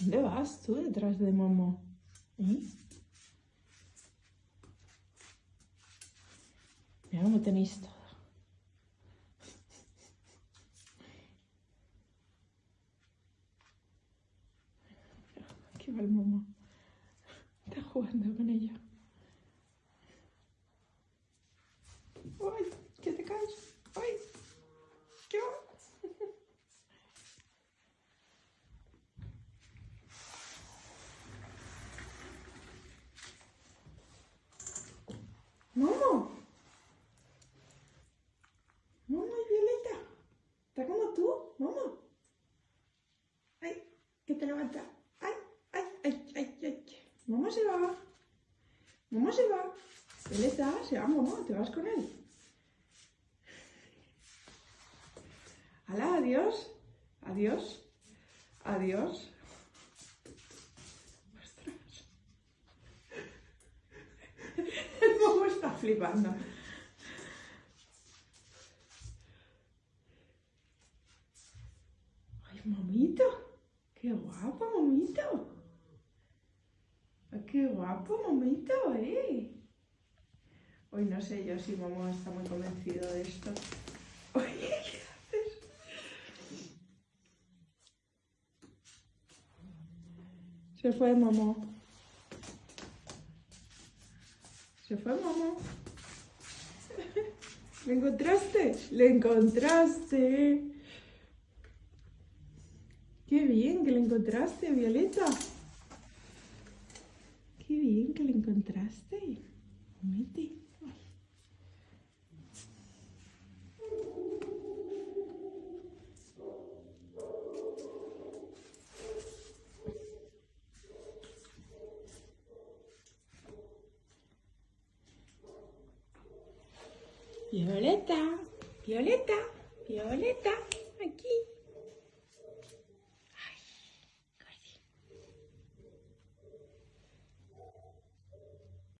¿Dónde vas tú detrás de Momo? ¿Eh? Mira cómo tenéis todo. Aquí va el Momo. Está jugando con ella. ¡Ay! ¿Qué te caes? ¡Ay! ¿Qué va? ¡Momo! ¡Momo y Violeta! ¿Está como tú? ¡Momo! ¡Ay! Que te levanta. ¡Ay! ¡Ay! ¡Ay! ¡Ay! ¡Ay! ¡Momo se va! ¡Momo se va! Violeta, se va Momo, te vas con él. ¡Hala! ¡Adiós! ¡Adiós! ¡Adiós! ¡Ostras! El Momo está flipando. ¡Ay, momito! ¡Qué guapo, momito! ¡Qué guapo, momito, eh! Hoy no sé yo si Momo está muy convencido de esto. Oye, ¿qué haces? Se fue Momo. Se fue Momo. ¿Le encontraste? Le encontraste. Qué bien que le encontraste, Violeta. Qué bien que le encontraste. Mete. Violeta, Violeta, Violeta, aquí.